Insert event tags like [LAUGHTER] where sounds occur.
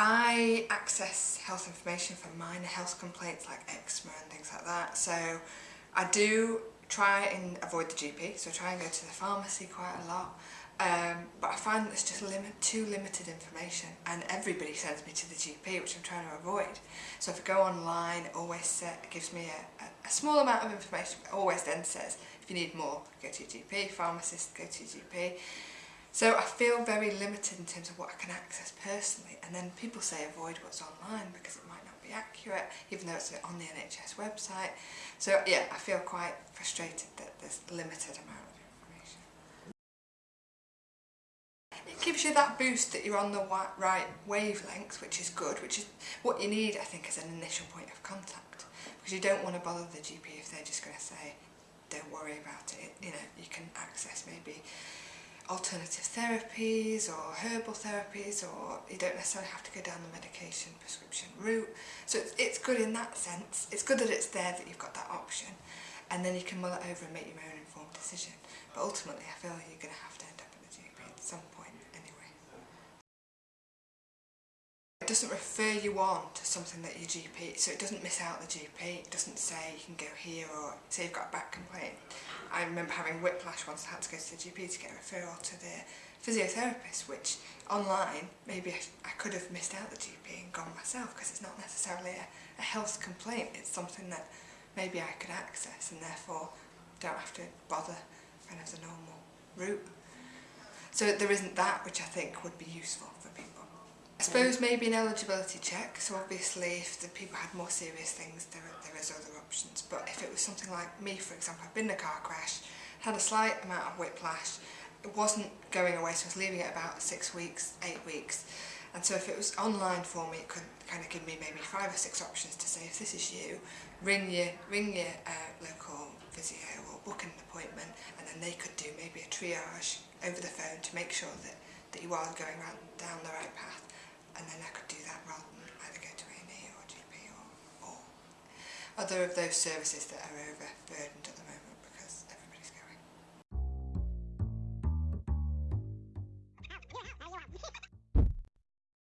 I access health information for minor health complaints like eczema and things like that. So I do try and avoid the GP, so I try and go to the pharmacy quite a lot. Um, but I find that it's just too limited information and everybody sends me to the GP which I'm trying to avoid. So if I go online it always gives me a, a, a small amount of information but always then says if you need more go to your GP, pharmacist go to your GP. So I feel very limited in terms of what I can access personally and then people say avoid what's online because it might not be accurate even though it's on the NHS website. So yeah I feel quite frustrated that there's limited amount of information. It gives you that boost that you're on the right wavelength, which is good, which is what you need, I think, as an initial point of contact. Because you don't want to bother the GP if they're just going to say, don't worry about it. You know, you can access maybe alternative therapies or herbal therapies or you don't necessarily have to go down the medication prescription route. So it's, it's good in that sense. It's good that it's there that you've got that option and then you can mull it over and make your own informed decision. But ultimately I feel like you're going to have to end up at the GP at some point. Doesn't refer you on to something that your GP, so it doesn't miss out the GP, it doesn't say you can go here or say you've got a back complaint. I remember having whiplash once I had to go to the GP to get a referral to the physiotherapist, which online maybe I, could have missed out the GP and gone myself because it's not necessarily a, a health complaint, it's something that maybe I could access and therefore don't have to bother kind of the normal route. So there isn't that which I think would be useful for people. I suppose maybe an eligibility check, so obviously if the people had more serious things, there, there is other options. But if it was something like me, for example, I've been in a car crash, had a slight amount of whiplash, it wasn't going away, so I was leaving it about six weeks, eight weeks. And so if it was online for me, it could kind of give me maybe five or six options to say, if this is you, ring your, ring your uh, local physio or book an appointment, and then they could do maybe a triage over the phone to make sure that, that you are going around, down the right path. and then I could do that rather than either go to A&E or GP or, or other of those services that are overburdened at the moment because everybody's going. [LAUGHS]